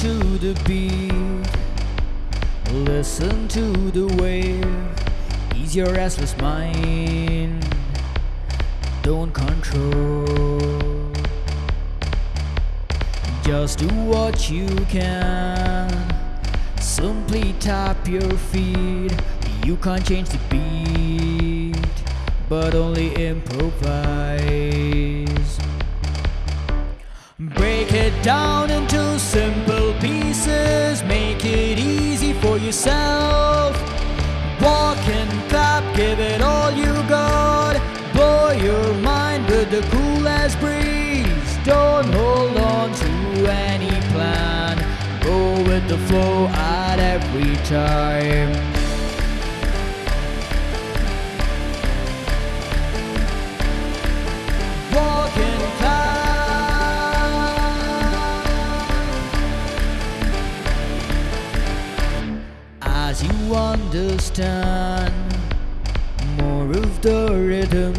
to the beat. Listen to the wave. Ease your restless mind. Don't control. Just do what you can. Simply tap your feet. You can't change the beat But only improvise. Break it down into simple yourself. Walk and clap, give it all you got. Blow your mind with the coolest breeze. Don't hold on to any plan. Go with the flow at every time. As you understand more of the rhythm,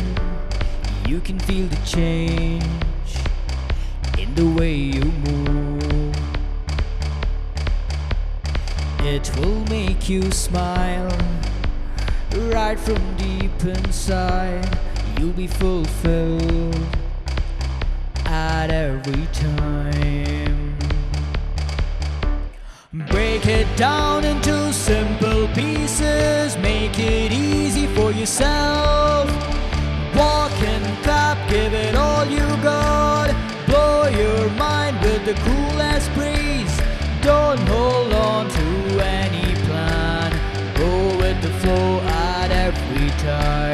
you can feel the change in the way you move. It will make you smile right from deep inside. You'll be fulfilled at every time. Break it down into simple pieces, make it easy for yourself. Walk and clap, give it all you got. Blow your mind with the coolest breeze. Don't hold on to any plan. Go with the flow at every time.